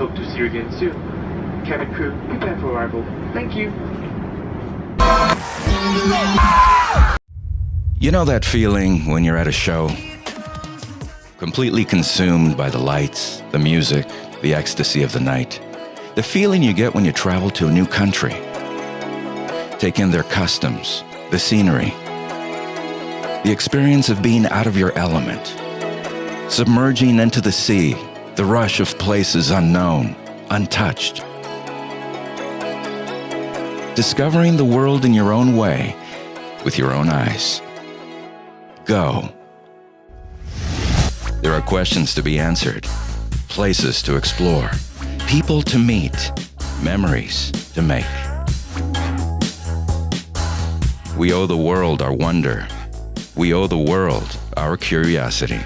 Hope to see you again soon. Cabin crew, prepare for arrival. Thank you. You know that feeling when you're at a show? Completely consumed by the lights, the music, the ecstasy of the night. The feeling you get when you travel to a new country. Take in their customs, the scenery, the experience of being out of your element, submerging into the sea, the rush of places unknown, untouched. Discovering the world in your own way, with your own eyes. Go. There are questions to be answered, places to explore, people to meet, memories to make. We owe the world our wonder. We owe the world our curiosity.